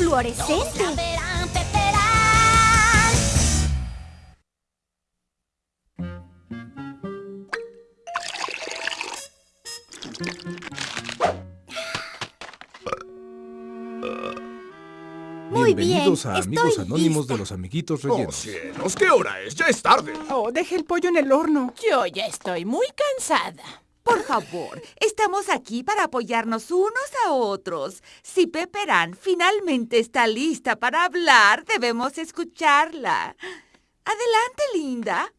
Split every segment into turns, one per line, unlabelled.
¡Una varita fluorescente! Muy bien,
Bienvenidos a Amigos
estoy
Anónimos
lista.
de los Amiguitos
¡Oh,
Rellenos.
cielos! ¿Qué hora es? ¡Ya es tarde!
Oh, deje el pollo en el horno.
Yo ya estoy muy cansada.
Por favor, estamos aquí para apoyarnos unos a otros. Si Pepperan finalmente está lista para hablar, debemos escucharla. Adelante, linda.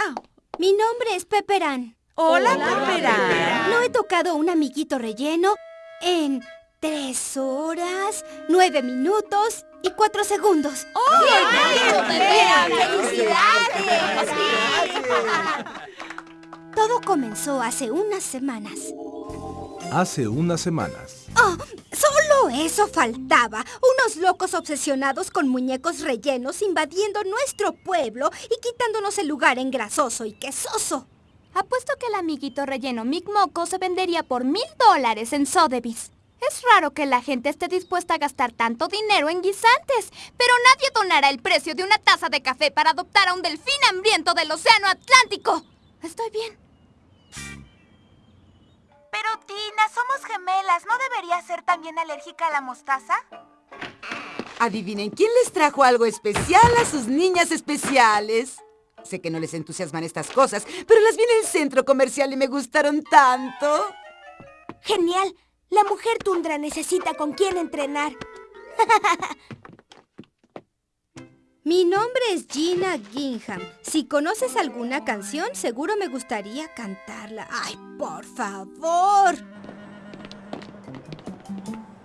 Ah,
Mi nombre es Pepperan.
hola, Pepperan.
No he tocado un amiguito relleno en tres horas, nueve minutos y cuatro segundos. Todo comenzó hace unas semanas.
Hace unas semanas.
¡Oh! Solo eso faltaba. Unos locos obsesionados con muñecos rellenos invadiendo nuestro pueblo y quitándonos el lugar en grasoso y quesoso.
Apuesto que el amiguito relleno Mick Moco se vendería por mil dólares en Sotheby's. Es raro que la gente esté dispuesta a gastar tanto dinero en guisantes, pero nadie donará el precio de una taza de café para adoptar a un delfín hambriento del Océano Atlántico. Estoy bien.
Pero Tina, somos gemelas. ¿No debería ser también alérgica a la mostaza?
Adivinen, ¿quién les trajo algo especial a sus niñas especiales? Sé que no les entusiasman estas cosas, pero las vi en el centro comercial y me gustaron tanto.
Genial. La mujer tundra necesita con quién entrenar. Mi nombre es Gina Gingham. Si conoces alguna canción, seguro me gustaría cantarla. ¡Ay, por favor!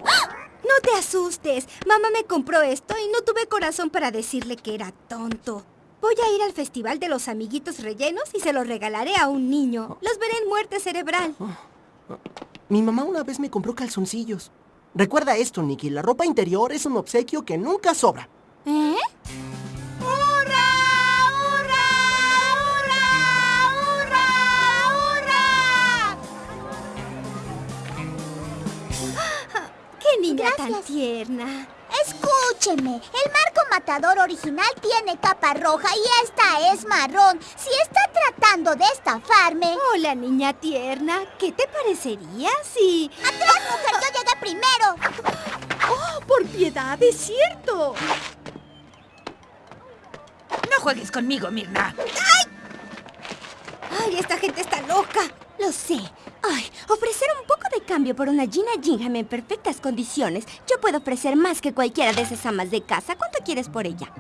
¡Ah! No te asustes. Mamá me compró esto y no tuve corazón para decirle que era tonto. Voy a ir al Festival de los Amiguitos Rellenos y se los regalaré a un niño. Los veré en muerte cerebral.
Mi mamá una vez me compró calzoncillos. Recuerda esto, Nicky. La ropa interior es un obsequio que nunca sobra.
¿Eh?
¡Qué niña tan tierna!
Escúcheme, el marco matador original tiene capa roja y esta es marrón. Si está tratando de estafarme...
Hola, niña tierna. ¿Qué te parecería si...?
¡Atrás, mujer! ¡Yo llegué primero!
¡Oh, por piedad! ¡Es cierto!
No juegues conmigo, Mirna.
¡Ay, esta gente está loca! Lo sé. Ay, ofrecer un poco de cambio por una Gina Gingham en perfectas condiciones. Yo puedo ofrecer más que cualquiera de esas amas de casa. ¿Cuánto quieres por ella?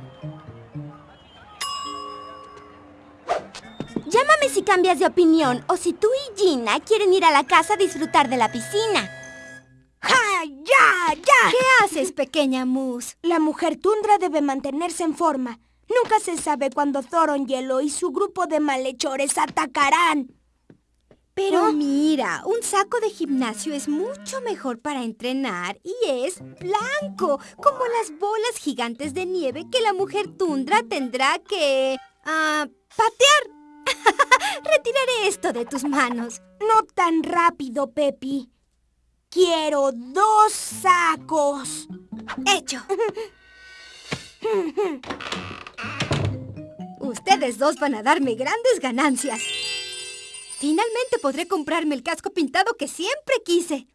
Llámame si cambias de opinión o si tú y Gina quieren ir a la casa a disfrutar de la piscina.
¡Ja! ¡Ya! ¡Ya!
¿Qué haces, pequeña Moose?
La mujer tundra debe mantenerse en forma. Nunca se sabe cuándo Thoron Hielo y su grupo de malhechores atacarán.
Pero mira, un saco de gimnasio es mucho mejor para entrenar y es blanco, como las bolas gigantes de nieve que la mujer tundra tendrá que... ah, patear. Retiraré esto de tus manos.
No tan rápido, Pepi. Quiero dos sacos.
Hecho. Ustedes dos van a darme grandes ganancias. Finalmente podré comprarme el casco pintado que siempre quise.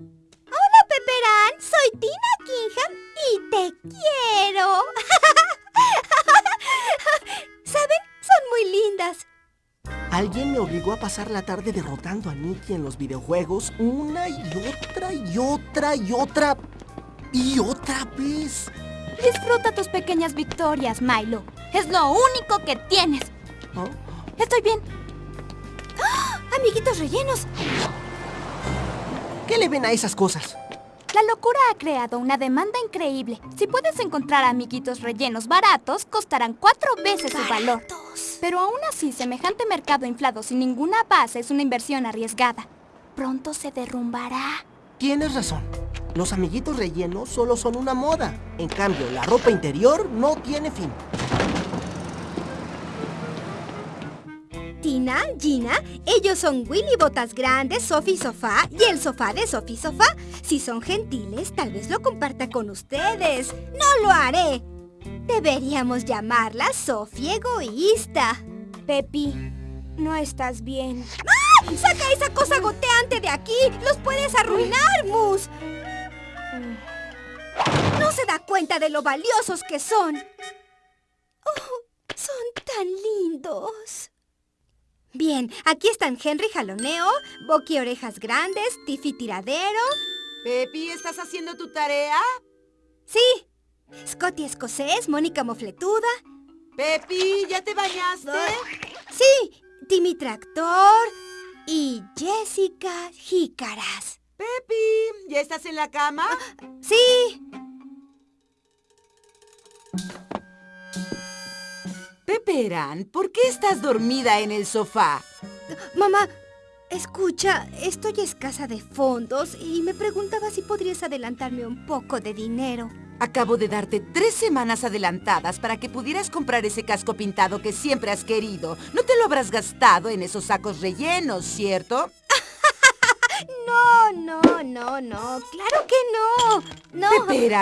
Hola, Pepperan. Soy Tina Kingham y te quiero. ¿Saben? Son muy lindas.
Alguien me obligó a pasar la tarde derrotando a Nicky en los videojuegos una y otra y otra y otra y otra vez.
Disfruta tus pequeñas victorias, Milo. Es lo único que tienes.
¿Oh?
Estoy bien.
Amiguitos rellenos.
¿Qué le ven a esas cosas?
La locura ha creado una demanda increíble. Si puedes encontrar amiguitos rellenos baratos, costarán cuatro veces su valor. Pero aún así, semejante mercado inflado sin ninguna base es una inversión arriesgada. Pronto se derrumbará.
Tienes razón. Los amiguitos rellenos solo son una moda. En cambio, la ropa interior no tiene fin.
Gina, Gina, ellos son Willy Botas Grandes, Sophie Sofá y el sofá de Sophie Sofá. Si son gentiles, tal vez lo comparta con ustedes. ¡No lo haré! Deberíamos llamarla Sophie Egoísta.
Pepi, no estás bien.
¡Ah! ¡Saca esa cosa goteante de aquí! ¡Los puedes arruinar, Mus! No se da cuenta de lo valiosos que son. Oh, son tan lindos. Bien, aquí están Henry Jaloneo, Boqui Orejas Grandes, Tiffy Tiradero.
Pepi, ¿estás haciendo tu tarea?
Sí. Scotty Escocés, Mónica Mofletuda.
Pepi, ¿ya te bañaste?
Sí, Timmy Tractor y Jessica Jícaras.
Pepi, ¿ya estás en la cama?
Sí.
Peperán, ¿por qué estás dormida en el sofá?
Mamá, escucha, estoy escasa de fondos y me preguntaba si podrías adelantarme un poco de dinero.
Acabo de darte tres semanas adelantadas para que pudieras comprar ese casco pintado que siempre has querido. No te lo habrás gastado en esos sacos rellenos, ¿cierto?
No, no, no, no. Claro que no. No.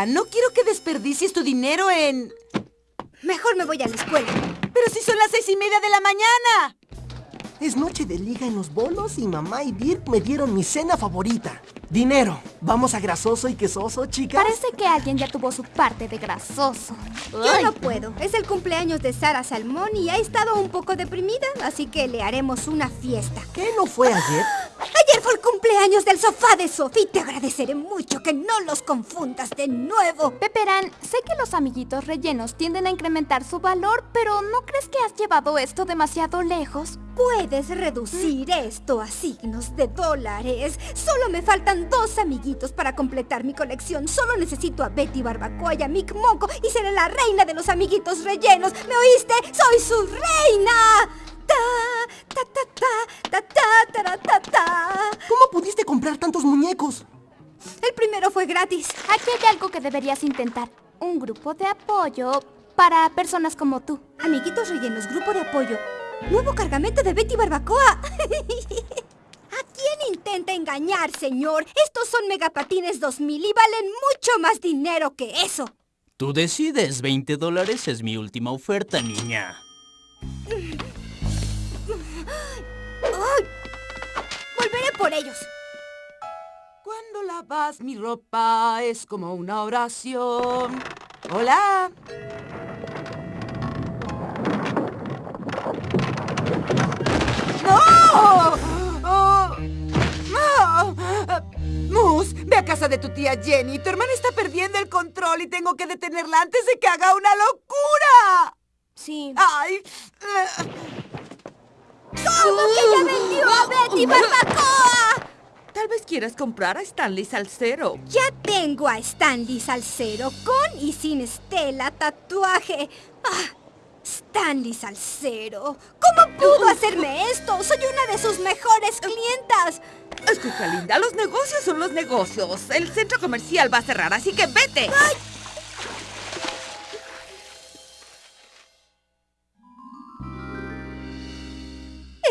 No quiero que desperdicies tu dinero en...
Mejor me voy a la escuela.
Pero si son las seis y media de la mañana.
Es noche de liga en los bolos y mamá y Dirk me dieron mi cena favorita. Dinero. ¿Vamos a grasoso y quesoso, chicas?
Parece que alguien ya tuvo su parte de grasoso.
Yo no puedo. Es el cumpleaños de Sara Salmón y ha estado un poco deprimida, así que le haremos una fiesta.
¿Qué no fue ayer?
El cumpleaños del sofá de Sophie. Te agradeceré mucho que no los confundas de nuevo.
Peperán, sé que los amiguitos rellenos tienden a incrementar su valor, pero ¿no crees que has llevado esto demasiado lejos?
Puedes reducir esto a signos de dólares. Solo me faltan dos amiguitos para completar mi colección. Solo necesito a Betty Barbacoa y a Mick Moco y seré la reina de los amiguitos rellenos. ¿Me oíste? ¡Soy su reina!
¿Cómo pudiste comprar tantos muñecos?
El primero fue gratis.
Aquí hay algo que deberías intentar. Un grupo de apoyo para personas como tú.
Amiguitos rellenos, grupo de apoyo. Nuevo cargamento de Betty Barbacoa. ¿A quién intenta engañar, señor? Estos son megapatines 2000 y valen mucho más dinero que eso.
Tú decides, 20 dólares es mi última oferta, niña.
Ellos.
Cuando lavas mi ropa es como una oración. Hola. ¡No! ¡Oh! Ve a casa de tu tía Jenny. Tu hermana está perdiendo el control y tengo que detenerla antes de que haga una locura.
Sí.
¡Ay!
¿Cómo que ya vendió a Betty Barbacoa?
Tal vez quieras comprar a Stanley Salcero.
Ya tengo a Stanley Salcero con y sin Estela tatuaje. Ah, Stanley Salcero. ¿Cómo pudo hacerme esto? Soy una de sus mejores clientas.
Escucha, linda, los negocios son los negocios. El centro comercial va a cerrar, así que vete.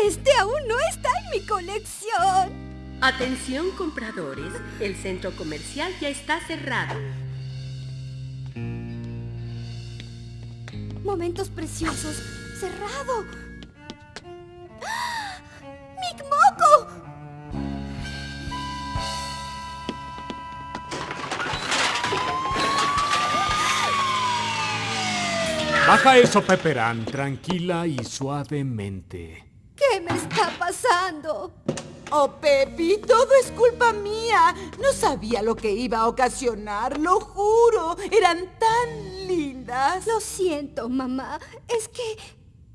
Este aún no está en mi colección.
Atención compradores, el centro comercial ya está cerrado.
Momentos preciosos. Cerrado. ¡Ah! ¡Mick Moco!
Baja eso, Pepperán, tranquila y suavemente.
¿Qué me está pasando?
Oh, Pepi, todo es culpa mía. No sabía lo que iba a ocasionar, lo juro. Eran tan lindas.
Lo siento, mamá. Es que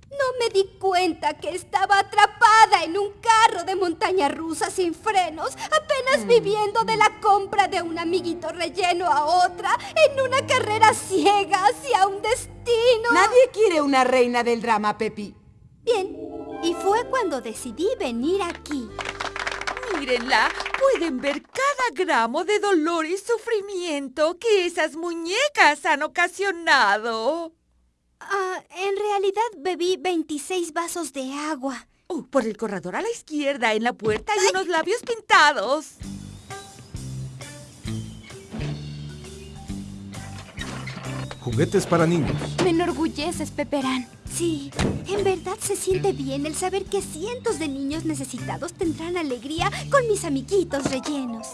no me di cuenta que estaba atrapada en un carro de montaña rusa sin frenos, apenas viviendo de la compra de un amiguito relleno a otra, en una carrera ciega hacia un destino.
Nadie quiere una reina del drama, Pepi.
Bien, y fue cuando decidí venir aquí.
Mírenla, pueden ver cada gramo de dolor y sufrimiento que esas muñecas han ocasionado.
Ah, en realidad bebí 26 vasos de agua.
Oh, por el corredor a la izquierda, en la puerta hay unos labios pintados.
Juguetes para niños.
Me enorgulleces, Peperán.
Sí, en verdad se siente bien el saber que cientos de niños necesitados tendrán alegría con mis amiguitos rellenos.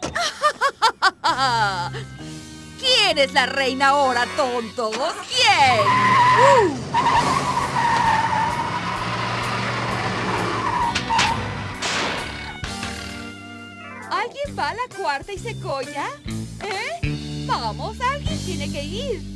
¿Quién es la reina ahora, tontos? ¿Quién? ¿Alguien va a la cuarta y se colla? Vamos, alguien tiene que ir.